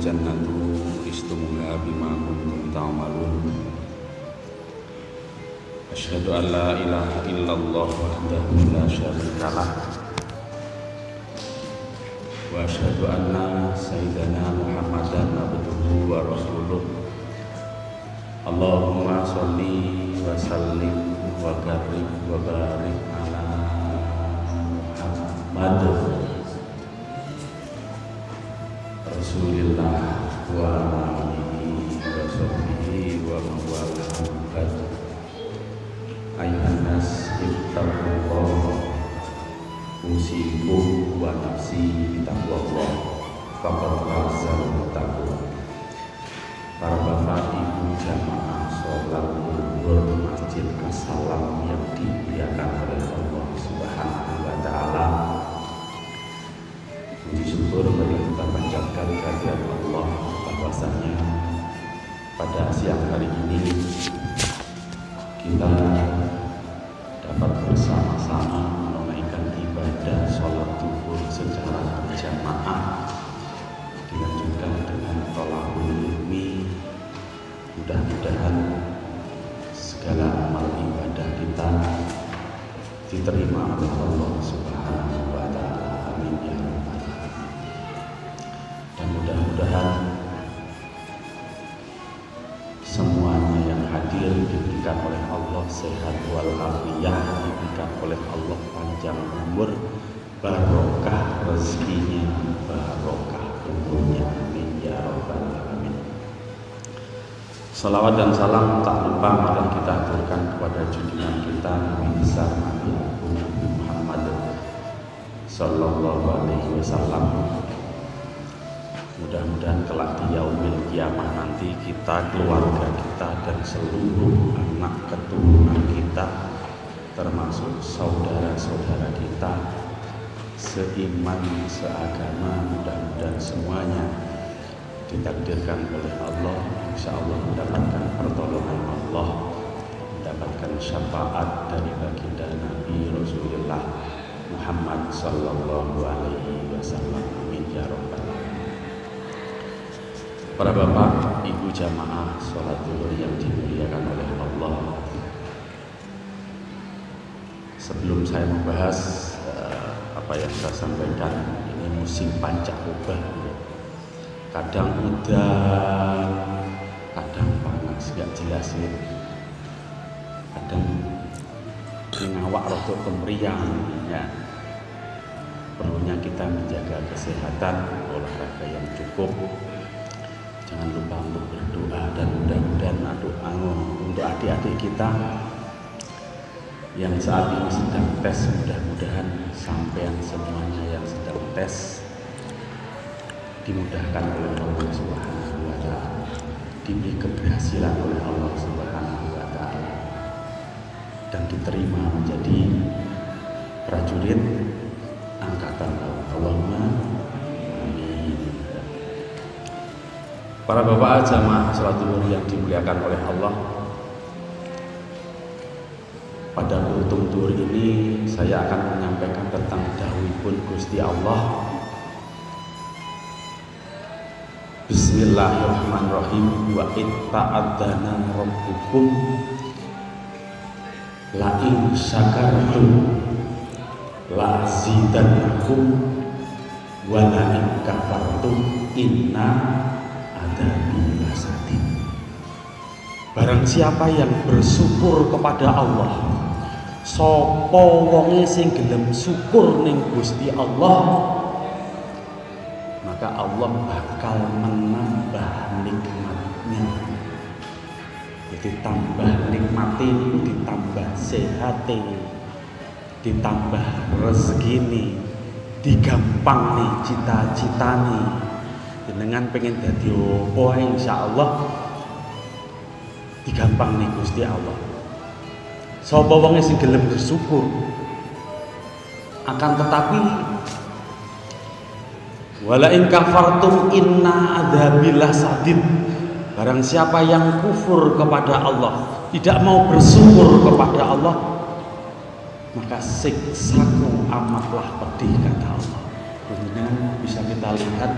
jannatu istumuha bima kuntum ta'malun. Asyhadu an la ilaha illallah wahdahu la syarika lah. Wa asyhadu anna sayyidana Muhammadan abduhu wa rasuluh. Allahumma sholli wa sallim wa karim wa barik ala Muhammad Rasulillah wa alihi wa sahbihi wa mawalahu ba'd Ayuhan nas ittaqullah. Usikum wa nafsi bitaqwallah faqad fazal pada siang hari ini. Kita diberikan oleh Allah sehat walafiat diberikan oleh Allah panjang umur barokah rezekinya barokah umurnya amin. Ya rabbal alamin. Salawat dan salam tak lupa mari kita aturkan kepada junjungan kita Nabi besar Nabi Nabi Muhammad Sallallahu Alaihi Wasallam. Mudah-mudahan kelak di yaumil kiamah nanti kita, keluarga kita dan seluruh anak keturunan kita termasuk saudara-saudara kita seiman, seagama, mudah-mudahan semuanya ditakdirkan oleh Allah. Insya Allah mendapatkan pertolongan Allah mendapatkan syafaat dari baginda Nabi Rasulullah Muhammad Sallallahu Alaihi Wasallam. Amin ya rabbal Para bapak, ibu jamaah sholat zuhur yang dimuliakan oleh Allah Sebelum saya membahas uh, apa yang saya sampaikan Ini musim pancakubah Kadang udah, kadang panas, gak jelas ya. Kadang ngawak rotok kemeriang ya. Perlunya kita menjaga kesehatan, olahraga yang cukup. Jangan lupa untuk berdoa dan mudah-mudahan doa untuk adik-adik kita yang saat ini sedang tes mudah-mudahan sampean semuanya yang sedang tes dimudahkan oleh Allah Subhanahu wa taala. Diberi keberhasilan oleh Allah Subhanahu wa taala. Dan diterima menjadi prajurit angkatan laut Allahumma Para bapak jamaah salat zuhur yang dimuliakan oleh Allah Pada kultum zuhur ini saya akan menyampaikan tentang dawuhipun Gusti Allah. Bismillahirrahmanirrahim. Wa itta'adzana rabbukum la in syakartum la azidannakum wa la kafartum inna adabi lasadin Barang siapa yang bersyukur kepada Allah Sopo wonge sing gelem syukur ning Gusti Allah? Maka Allah bakal menambah nikmatnya. Ditambah nikmati ditambah sehat ditambah rezeki nih digampang nih cita-cita nih jenengan pengen dadi opo insyaallah digampang nih Gusti Allah sapa wong sing gelem bersyukur? Akan tetapi wala in kafartum inna adzabillah sadid. Barang siapa yang kufur kepada Allah tidak mau bersyukur kepada Allah maka siksaku amatlah pedih kata Allah. Kemudian bisa kita lihat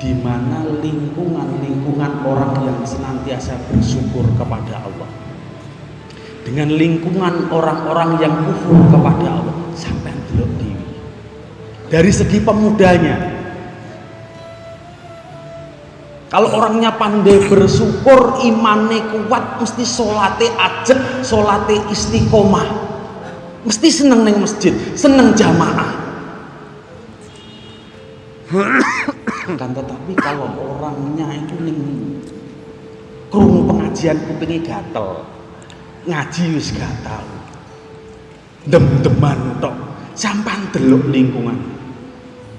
di mana lingkungan-lingkungan orang yang senantiasa bersyukur kepada Allah dengan lingkungan orang-orang yang kufur kepada Allah sampai delok dewi. Dari segi pemudanya. Kalau orangnya pandai bersyukur imannya kuat mesti solate ajek solate istiqomah. Mesti seneng neng masjid seneng jamaah. Kan tetapi kalau orangnya itu ning krungu pengajian kupinge gatel ngaji wis gak tau. Dem-deman tok. Sampan delok lingkungan.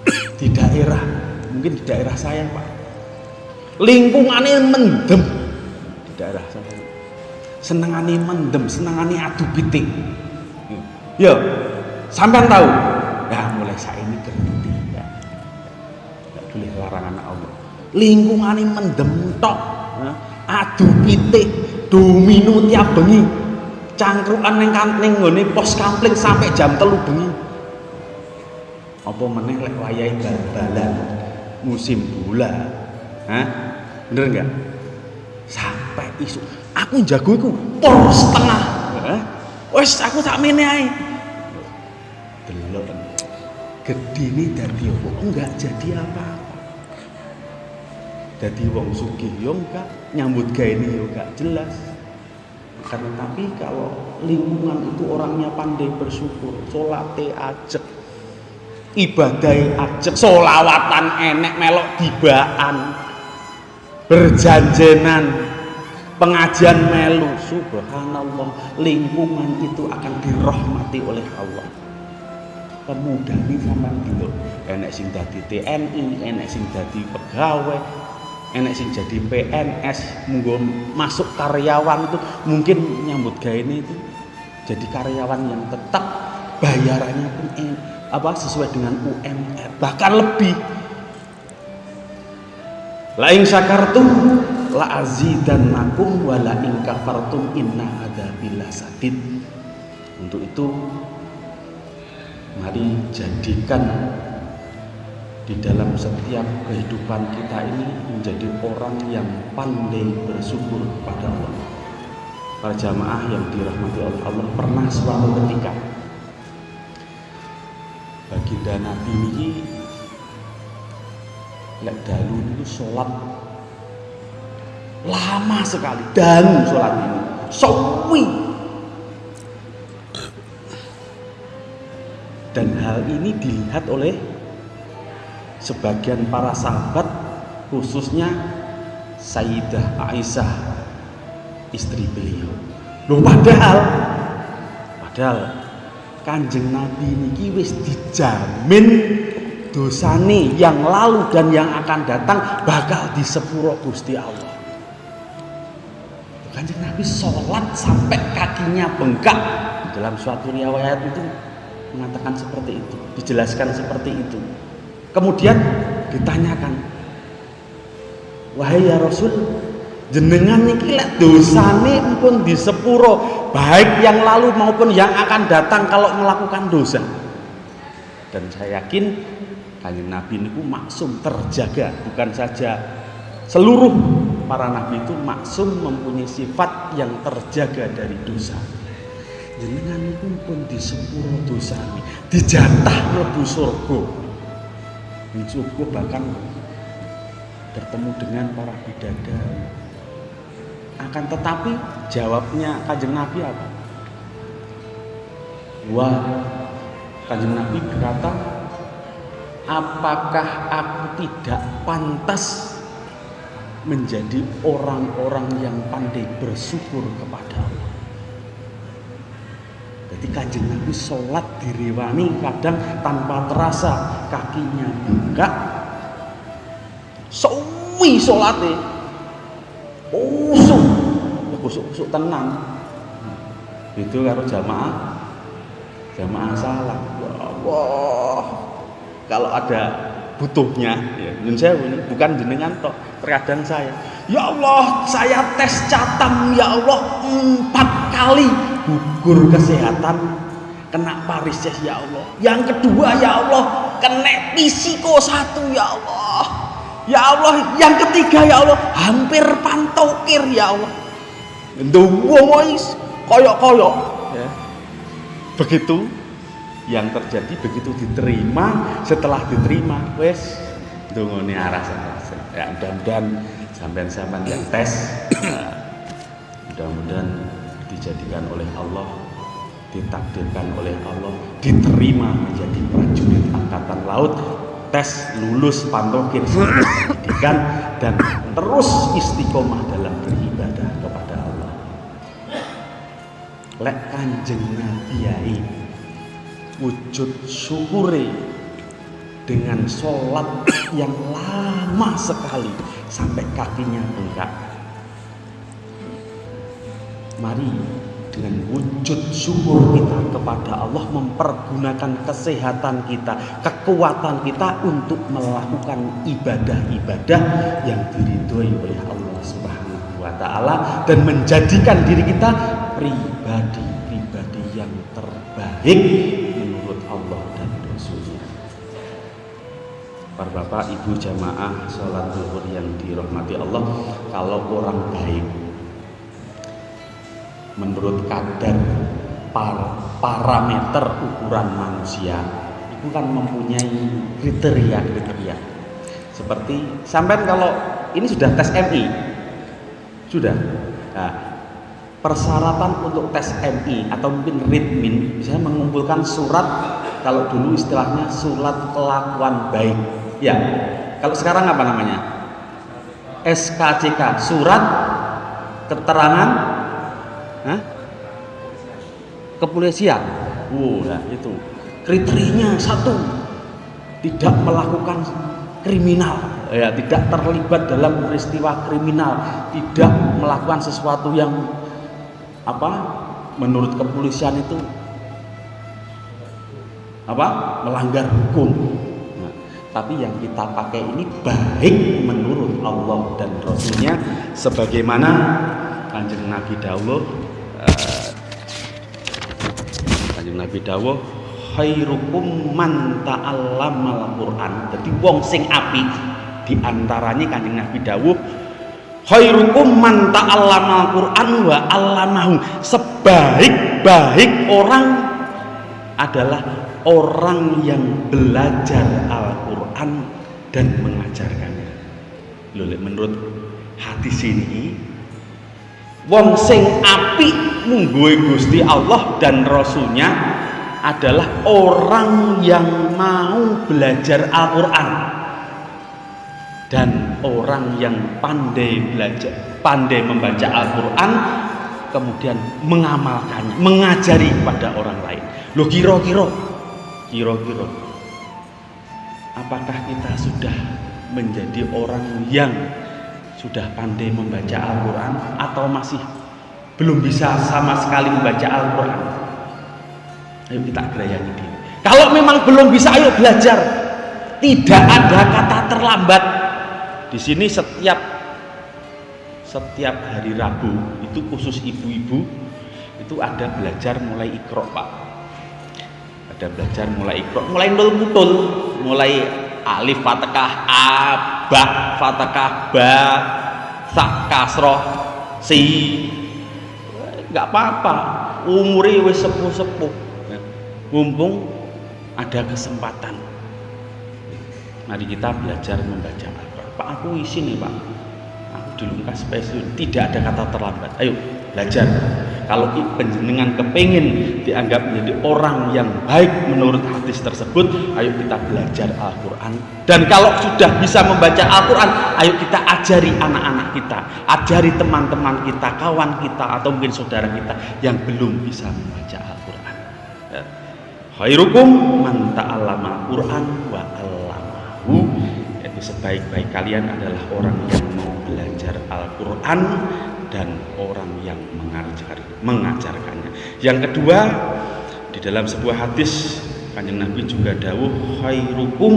Di daerah mungkin di daerah saya Pak. Lingkungannya mendem. Di daerah saya. Senengane mendem senengane adu pitik. Ya sampai tahu ya mulai saya ini gerti boleh larangan Allah. Lingkungan ini mendemtok adu pitik domino tiap bengi. Cangkruan neng kanting ngene pos kampling sampai jam telu bengi. Apa meneh lek wayahe bal-balan? Musim bola. Hah? bener enggak sampai isu aku jago iku por setengah. Wes aku tak mene ae. Delok gedine dadi apa? Enggak jadi apa-apa jadi wong sugih yo enggak. Nyambut gawe ini yo enggak jelas. Karena tapi kalau lingkungan itu orangnya pandai bersyukur solate ajek ibadai ajek solawatan enek melok dibaan berjanjenan pengajian melu subhanallah lingkungan itu akan dirahmati oleh Allah. Pemuda ini sama dulu enek sing dadi TNI enek sing dadi pegawai enek sing jadi PNS munggo masuk karyawan itu mungkin nyambut gawe ini itu jadi karyawan yang tetap bayarannya pun eh, apa sesuai dengan UMR bahkan lebih. La ing syakartum la azidannakum wa la ing kafartum inna adzabil sadid. Untuk itu mari jadikan di dalam setiap kehidupan kita ini menjadi orang yang pandai bersyukur kepada Allah. Para jamaah yang dirahmati oleh Allah pernah suatu ketika baginda Nabi ini lek dalu itu sholat. Lama sekali dalu sholat ini. Sawi dan hal ini dilihat oleh sebagian para sahabat khususnya Sayyidah Aisyah istri beliau. Loh padahal padahal kanjeng Nabi ini wis dijamin dosane yang lalu dan yang akan datang bakal disepuro Gusti Allah. Kanjeng Nabi sholat sampai kakinya bengkak. Dalam suatu riwayat itu mengatakan seperti itu dijelaskan seperti itu Kemudian ditanyakan, wahai ya Rasul, jenengan niki lek dosane pun di sepuro, baik yang lalu maupun yang akan datang kalau melakukan dosa. Dan saya yakin kanjeng Nabi niku maksum terjaga, bukan saja seluruh para nabi itu maksum mempunyai sifat yang terjaga dari dosa. Jenengan niku pun di sepuro dosa, dijatah mlebu surga cukup bahkan bertemu dengan para bidadari akan tetapi jawabnya kanjeng Nabi apa? Wah kanjeng Nabi berkata apakah aku tidak pantas menjadi orang-orang yang pandai bersyukur kepada Allah jadi kanjeng Nabi sholat diriwani kadang tanpa terasa kakinya buka suwi salate usuk ya kusuk-kusuk tenang itu karo jamaah. Jamaah salam ya Allah. Kalau ada butuhnya ya ini bukan jenengan toh terkadang saya ya Allah saya tes catam ya Allah empat kali gugur kesehatan kena varises ya Allah. Yang kedua ya Allah kena pisiko satu ya Allah. Ya Allah yang ketiga ya Allah hampir pantokir ya Allah. Wis koyok-koyok. Ya. begitu yang terjadi begitu diterima setelah diterima wes dungone arah ya mudah-mudahan sampean-sampean yang tes mudah-mudahan dijadikan oleh Allah ditakdirkan oleh Allah diterima menjadi prajurit angkatan laut tes lulus pantokir pendidikan dan terus istiqomah dalam beribadah kepada Allah lek kanjeng Nabi wujud syukure dengan sholat yang lama sekali sampai kakinya bengkak. Mari dengan wujud syukur kita kepada Allah mempergunakan kesehatan kita, kekuatan kita untuk melakukan ibadah-ibadah yang diridhoi oleh Allah Subhanahu wa taala dan menjadikan diri kita pribadi-pribadi yang terbaik para bapak ibu jamaah sholat zuhur yang dirahmati Allah kalau orang baik menurut kadar par parameter ukuran manusia itu kan mempunyai kriteria-kriteria seperti sampai kalau ini sudah tes MI sudah nah, persyaratan untuk tes MI atau mungkin ritmin bisa mengumpulkan surat kalau dulu istilahnya surat kelakuan baik Ya. Kalau sekarang apa namanya? SKCK, surat keterangan Hah? kepolisian. Oh, nah itu. Kriterianya satu, tidak melakukan kriminal, ya, tidak terlibat dalam peristiwa kriminal, tidak melakukan sesuatu yang apa? Menurut kepolisian itu apa? melanggar hukum tapi yang kita pakai ini baik menurut Allah dan Rasulnya sebagaimana kanjeng Nabi Dawuh uh, kanjeng Nabi Dawuh khairukum man ta'allamal Quran. Jadi wong sing api di antaranya kanjeng Nabi Dawuh khairukum man ta'allamal Quran wa allamahu. Sebaik-baik orang adalah orang yang belajar Al-Quran dan mengajarkannya. Loh, menurut hadis ini wong sing api mungguwe Gusti Allah dan Rasulnya adalah orang yang mau belajar Al-Quran dan orang yang pandai belajar pandai membaca Al-Quran kemudian mengamalkannya mengajari kepada orang lain. Lo kira-kira kira-kira apakah kita sudah menjadi orang yang sudah pandai membaca Al-Quran atau masih belum bisa sama sekali membaca Al-Quran. Ayo kita gerayani diri. Kalau memang belum bisa ayo belajar. Tidak ada kata terlambat. Di sini setiap setiap hari Rabu itu khusus ibu-ibu itu ada belajar mulai ikro pak. Ada belajar mulai ikro mulai nol mutul mulai alif fatkah a ba fatkah ba sak kasroh si nggak apa-apa. Umuri wis sepuh-sepuh. Mumpung ada kesempatan. Mari kita belajar membaca Al-Quran. Pak aku isi nih Pak. Aku dulu spesial. Tidak ada kata terlambat. Ayo belajar kalau penjenengan kepingin dianggap menjadi orang yang baik menurut hadis tersebut ayo kita belajar Al-Quran. Dan kalau sudah bisa membaca Al-Quran ayo kita ajari anak-anak kita ajari teman-teman kita kawan kita atau mungkin saudara kita yang belum bisa membaca Al-Quran. Ya. khairukum man ta'allama Quran wa allamahu. Sebaik-baik kalian adalah orang yang mau belajar Al-Quran dan orang yang mengajar, mengajarkannya. Yang kedua, di dalam sebuah hadis Kanjeng Nabi juga dawuh khairukum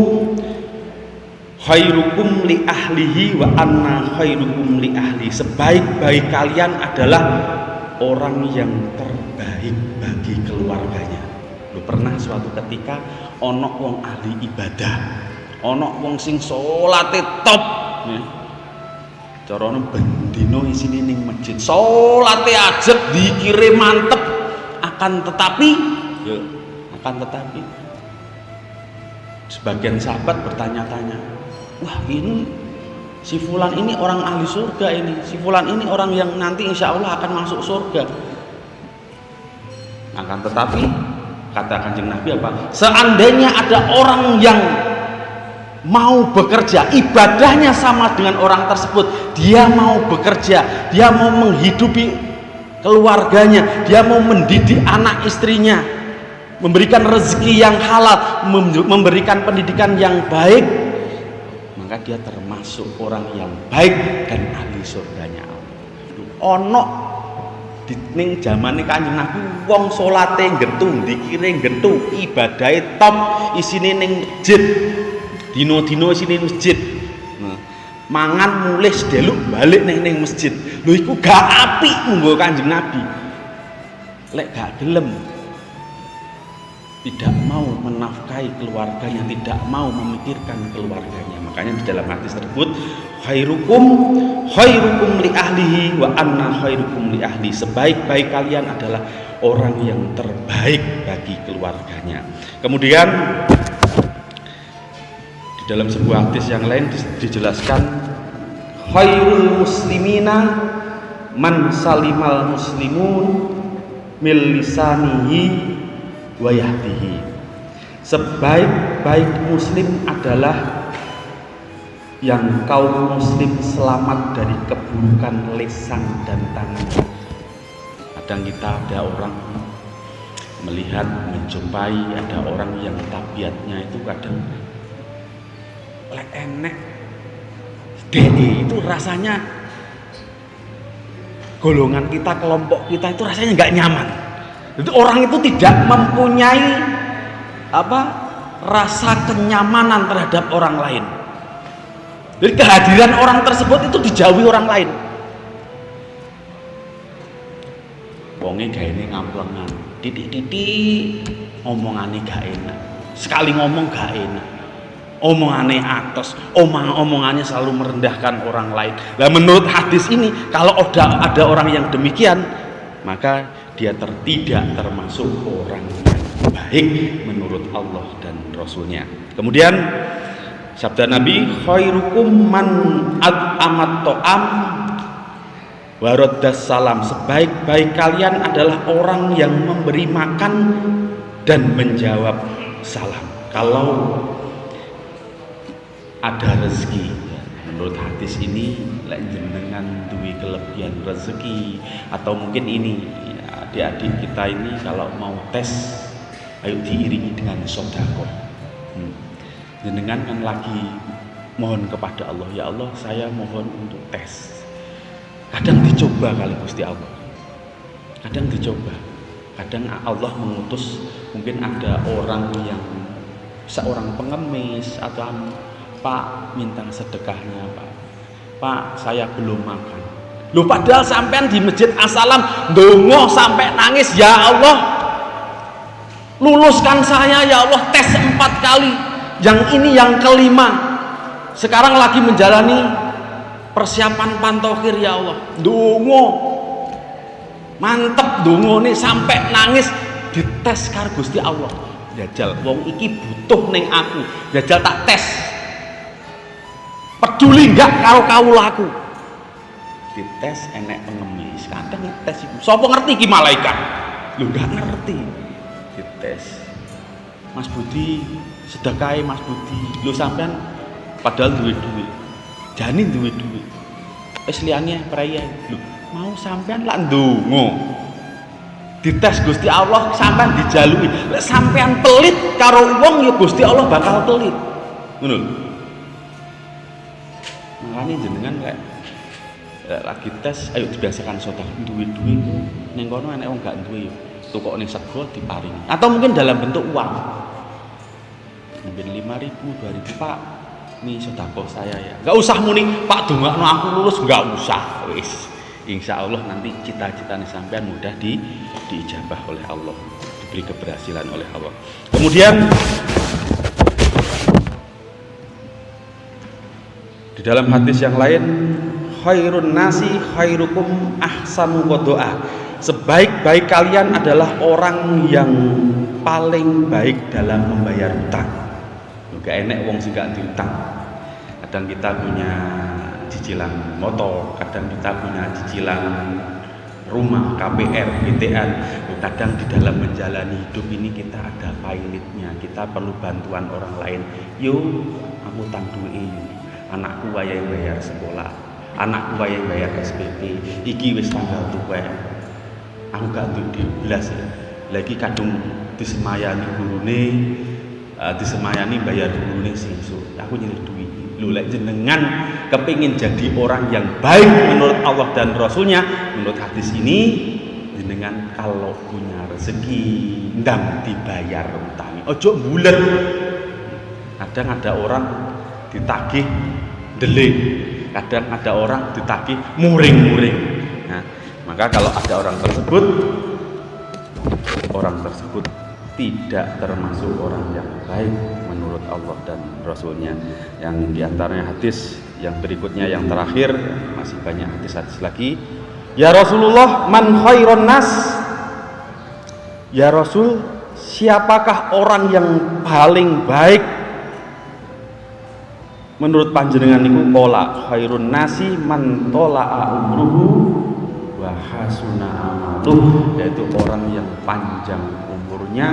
khairukum li ahlihi wa anna khairukum li ahli. Sebaik-baik kalian adalah orang yang terbaik bagi keluarganya. Lu pernah suatu ketika onok wong ahli ibadah, onok wong sing salate top. Ya. Carane bendino isine ning masjid. Salate ajeg dikirim mantep. Akan tetapi ya akan tetapi sebagian sahabat bertanya-tanya wah ini si fulan ini orang ahli surga ini. Si fulan ini orang yang nanti insya Allah akan masuk surga. Akan tetapi kata kanjeng Nabi apa? Seandainya ada orang yang mau bekerja ibadahnya sama dengan orang tersebut dia mau bekerja dia mau menghidupi keluarganya dia mau mendidik anak istrinya memberikan rezeki yang halal, memberikan pendidikan yang baik, maka dia termasuk orang yang baik dan ahli surganya Allah. Ono di ning zamane Kanjeng Nabi wong salate nggentu, dikire nggentu, ibadahe top, isine ning masjid. Dino-dino isine masjid. Nah, mangan mulih sedeluk balik ning ning masjid. Lho iku gak apik munggo Kanjeng Nabi. Lek gak gelem tidak mau menafkahi keluarganya, tidak mau memikirkan keluarganya. Makanya di dalam hadis tersebut khairukum khairukum li ahlihi wa anna khairukum li ahli. Sebaik-baik kalian adalah orang yang terbaik bagi keluarganya. Kemudian di dalam sebuah hadis yang lain dijelaskan khairul muslimina man salimal muslimun mil lisanihi sebaik-baik muslim adalah yang kaum muslim selamat dari keburukan lesan dan tangan. Kadang kita ada orang melihat menjumpai ada orang yang tabiatnya itu kadang lek enek DE itu rasanya golongan kita kelompok kita itu rasanya nggak nyaman jadi orang itu tidak mempunyai apa rasa kenyamanan terhadap orang lain. Jadi kehadiran orang tersebut itu dijauhi orang lain. Wonge gak ini ngamplengan, titik-titik omongannya gak enak. Sekali ngomong gak enak. Omongannya atas, omong omongannya selalu merendahkan orang lain. Nah menurut hadis ini, kalau ada ada orang yang demikian, maka dia tertidak termasuk orang yang baik menurut Allah dan Rasulnya. Kemudian sabda Nabi khairukum man amat to'am waroddas salam. Sebaik-baik kalian adalah orang yang memberi makan dan menjawab salam. Kalau ada rezeki. Menurut hadis ini dengan duit kelebihan rezeki atau mungkin ini adik-adik kita ini kalau mau tes ayo diiringi dengan sodako. Hmm. jenengan kan lagi mohon kepada Allah ya Allah saya mohon untuk tes. Kadang dicoba kali Gusti Allah. Kadang dicoba. Kadang Allah mengutus mungkin ada orang yang seorang pengemis atau Pak minta sedekahnya Pak Pak saya belum makan Lu padahal sampean di Masjid Asalam dongo sampai nangis, ya Allah. Luluskan saya ya Allah tes empat kali. Yang ini yang kelima. Sekarang lagi menjalani persiapan pantokir ya Allah. Dongo. Mantep dongo nih sampai nangis dites karo Gusti Allah. Jajal wong iki butuh neng aku. Jajal tak tes. Peduli enggak karo kawulaku dites enek pengemis kadang ngetes iku. Sapa ngerti ki malaikat? Lu gak ngerti. Dites. Mas Budi sedekai Mas Budi. Lu sampean padahal duit duit. Janin duit duit. Wis liyane praya lu mau sampean lak ndonga? Dites Gusti Allah sampean dijalui lek sampean pelit karo wong ya Gusti Allah bakal pelit. Ngono makanya jenengan kayak lagi tes ayo dibiasakan sodak duit-duit ning kono enek wong gak duwe tukok ning sego diparingi. Atau mungkin dalam bentuk uang. Mungkin 5000 2000 Pak. Ini sodako saya ya. Nggak usah muni Pak dongakno aku lulus nggak usah. Wis. Insya Allah nanti cita-cita nih sampean mudah di diijabah oleh Allah. Diberi keberhasilan oleh Allah. Kemudian dalam hadis yang lain khairun nasi khairukum ahsanu doa. Sebaik-baik kalian adalah orang yang paling baik dalam membayar hutang. Juga enek wong sing gak diutang kadang kita punya cicilan motor, kadang kita punya cicilan rumah, KPR, BTN. Kadang di dalam menjalani hidup ini kita ada pilotnya, kita perlu bantuan orang lain. Yo, aku tanggung ini, anakku yang bayar sekolah, anakku yang bayar SPP, iki wis tanggal tua. Aku gak belas ya. Lagi kadung disemayani gurune, uh, disemayani bayar gurune. So, aku nyari duit lu lek jenengan kepingin jadi orang yang baik menurut Allah dan Rasulnya menurut hadis ini jenengan kalau punya rezeki ndang dibayar utang ojo bulat kadang ada orang ditagih delik kadang ada orang ditagih muring-muring. Nah, maka kalau ada orang tersebut orang tersebut tidak termasuk orang yang baik menurut Allah dan Rasulnya. Yang di antaranya hadis yang berikutnya yang terakhir masih banyak hadis-hadis lagi. Ya Rasulullah man khairon nas? Ya Rasul siapakah orang yang paling baik menurut panjenengan niku pola khairun nasi man tola'a umruhu wa amaluh yaitu orang yang panjang umurnya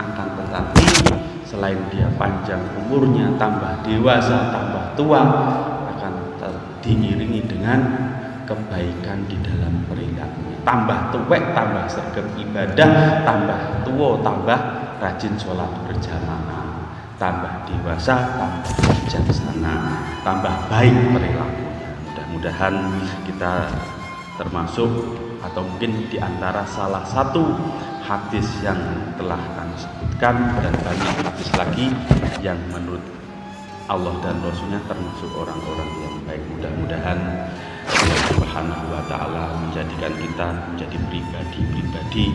akan tetapi selain dia panjang umurnya tambah dewasa tambah tua akan diiringi dengan kebaikan di dalam perilaku. Tambah tuwek tambah sergap ibadah tambah tua tambah rajin sholat berjamaah tambah dewasa tambah bijaksana tambah baik perilakunya mudah-mudahan kita termasuk atau mungkin di antara salah satu hadis yang telah kami sebutkan dan banyak hadis lagi yang menurut Allah dan Rasulnya termasuk orang-orang yang baik. Mudah-mudahan Allah Subhanahu wa taala menjadikan kita menjadi pribadi-pribadi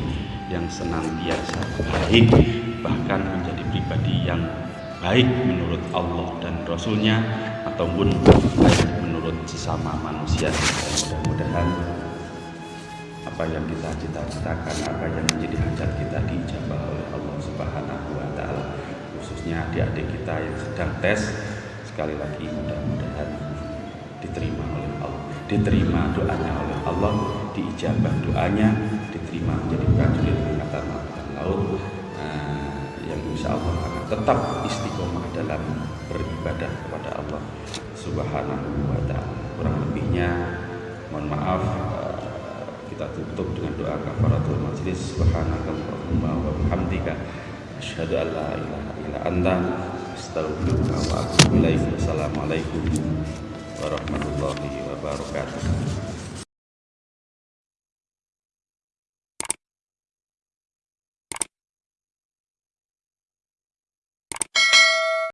yang senantiasa baik bahkan menjadi pribadi yang baik menurut Allah dan Rasulnya ataupun baik menurut sesama manusia. Mudah-mudahan apa yang kita cita-citakan, apa yang menjadi hajat kita dijabah oleh Allah Subhanahu wa taala. Khususnya adik-adik kita yang sedang tes. Sekali lagi mudah-mudahan diterima oleh Allah, diterima doanya oleh Allah, diijabah doanya, diterima menjadi prajurit angkatan laut. Nah, yang insya Allah akan tetap istiqomah dalam beribadah kepada Allah Subhanahu wa taala. Kurang lebihnya mohon maaf kita tutup dengan doa kafaratul majlis. Subhanakallahumma wa bihamdika asyhadu an la ilaha illa anta astaghfiruka wa atubu ilaik. Assalamualaikum warahmatullahi wabarakatuh